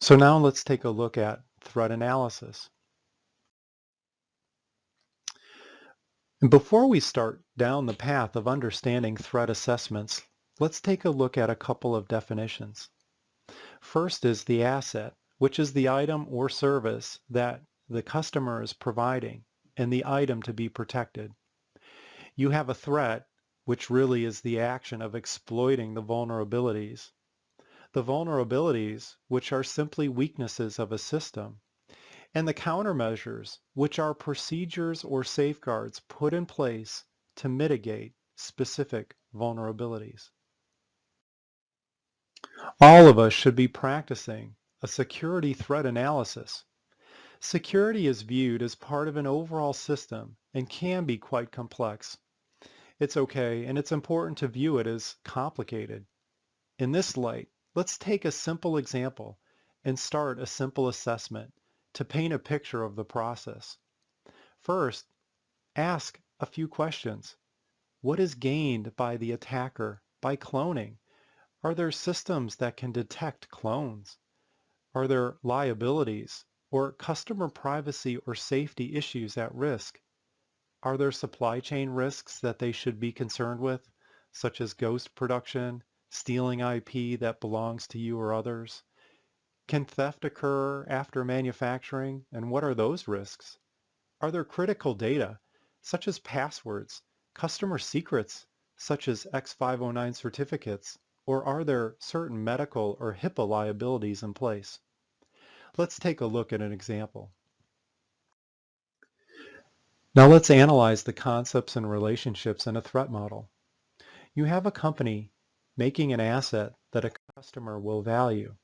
So now let's take a look at threat analysis. And before we start down the path of understanding threat assessments, let's take a look at a couple of definitions. First is the asset, which is the item or service that the customer is providing and the item to be protected. You have a threat, which really is the action of exploiting the vulnerabilities. The vulnerabilities, which are simply weaknesses of a system, and the countermeasures, which are procedures or safeguards put in place to mitigate specific vulnerabilities. All of us should be practicing a security threat analysis. Security is viewed as part of an overall system and can be quite complex. It's okay and it's important to view it as complicated. In this light, let's take a simple example and start a simple assessment to paint a picture of the process. First, ask a few questions. What is gained by the attacker by cloning? Are there systems that can detect clones? Are there liabilities or customer privacy or safety issues at risk? Are there supply chain risks that they should be concerned with, such as ghost production, stealing IP that belongs to you or others? Can theft occur after manufacturing, and what are those risks? Are there critical data, such as passwords, customer secrets, such as X509 certificates, or are there certain medical or HIPAA liabilities in place? Let's take a look at an example. Now let's analyze the concepts and relationships in a threat model. You have a company making an asset that a customer will value.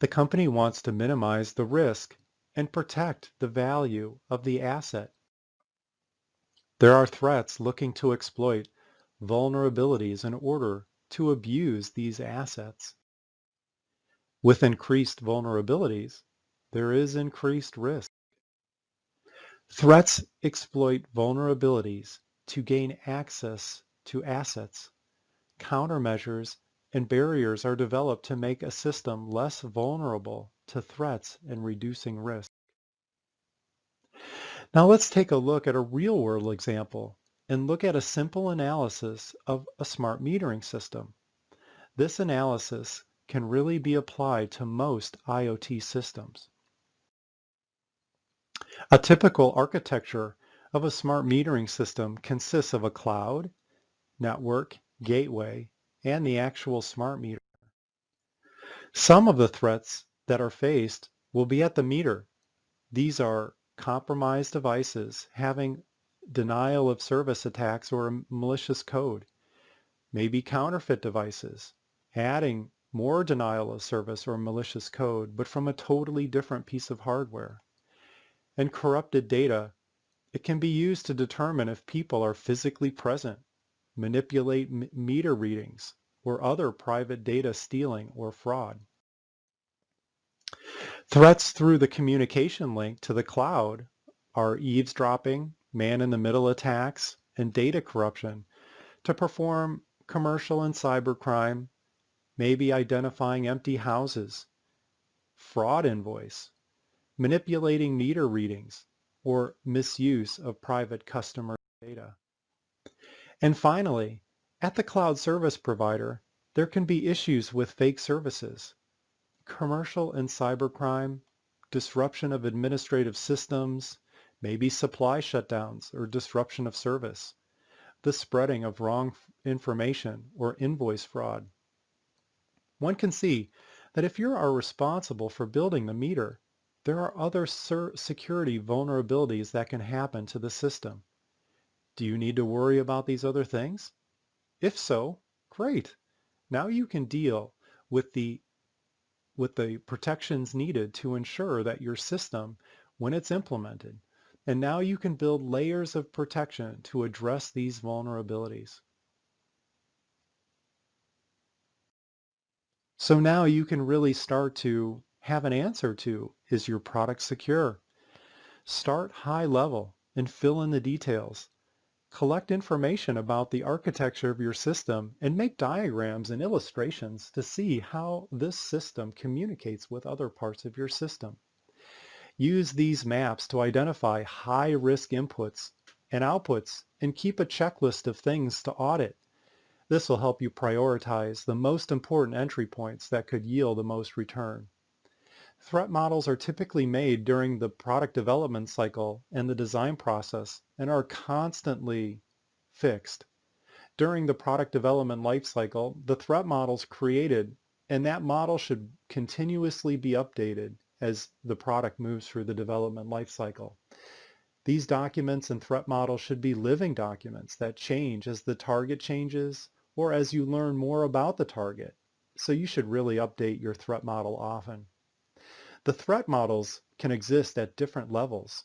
The company wants to minimize the risk and protect the value of the asset. There are threats looking to exploit vulnerabilities in order to abuse these assets. With increased vulnerabilities, there is increased risk. Threats exploit vulnerabilities to gain access to assets. Countermeasures and barriers are developed to make a system less vulnerable to threats and reducing risk. Now let's take a look at a real-world example and look at a simple analysis of a smart metering system. This analysis can really be applied to most IoT systems. A typical architecture of a smart metering system consists of a cloud, network, gateway, and the actual smart meter. Some of the threats that are faced will be at the meter. These are compromised devices having denial of service attacks or malicious code, maybe counterfeit devices, adding more denial of service or malicious code, but from a totally different piece of hardware. And corrupted data, it can be used to determine if people are physically present manipulate meter readings, or other private data stealing or fraud. Threats through the communication link to the cloud are eavesdropping, man-in-the-middle attacks, and data corruption to perform commercial and cybercrime, maybe identifying empty houses, fraud invoice, manipulating meter readings, or misuse of private customer data. And finally, at the cloud service provider, there can be issues with fake services, commercial and cybercrime, disruption of administrative systems, maybe supply shutdowns or disruption of service, the spreading of wrong information or invoice fraud. One can see that if you are responsible for building the meter, there are other security vulnerabilities that can happen to the system. Do you need to worry about these other things? If so, great. Now you can deal with the with the protections needed to ensure that your system, when it's implemented, and now you can build layers of protection to address these vulnerabilities. So now you can really start to have an answer to, is your product secure? Start high level and fill in the details Collect information about the architecture of your system and make diagrams and illustrations to see how this system communicates with other parts of your system. Use these maps to identify high-risk inputs and outputs and keep a checklist of things to audit. This will help you prioritize the most important entry points that could yield the most return. Threat models are typically made during the product development cycle and the design process and are constantly fixed. During the product development lifecycle, the threat model is created and that model should continuously be updated as the product moves through the development lifecycle. These documents and threat models should be living documents that change as the target changes or as you learn more about the target. So you should really update your threat model often. The threat models can exist at different levels.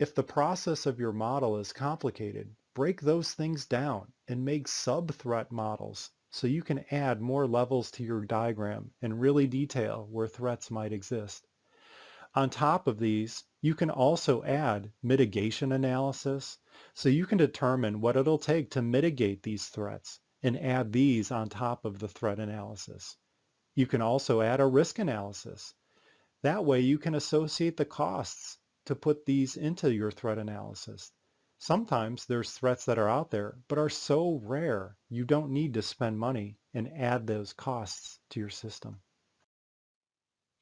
If the process of your model is complicated, break those things down and make sub-threat models so you can add more levels to your diagram and really detail where threats might exist. On top of these, you can also add mitigation analysis so you can determine what it'll take to mitigate these threats and add these on top of the threat analysis. You can also add a risk analysis that way you can associate the costs to put these into your threat analysis. Sometimes there's threats that are out there but are so rare you don't need to spend money and add those costs to your system.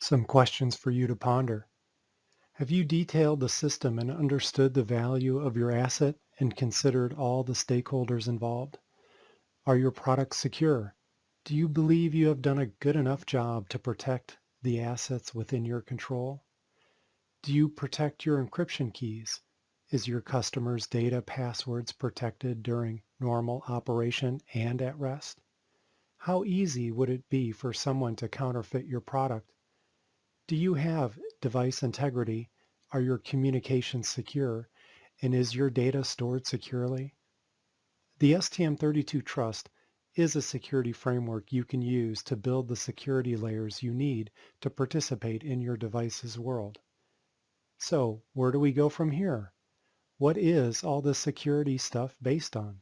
Some questions for you to ponder. Have you detailed the system and understood the value of your asset and considered all the stakeholders involved? Are your products secure? Do you believe you have done a good enough job to protect the assets within your control? Do you protect your encryption keys? Is your customer's data passwords protected during normal operation and at rest? How easy would it be for someone to counterfeit your product? Do you have device integrity? Are your communications secure? And is your data stored securely? The STM32 Trust is a security framework you can use to build the security layers you need to participate in your device's world. So where do we go from here? What is all this security stuff based on?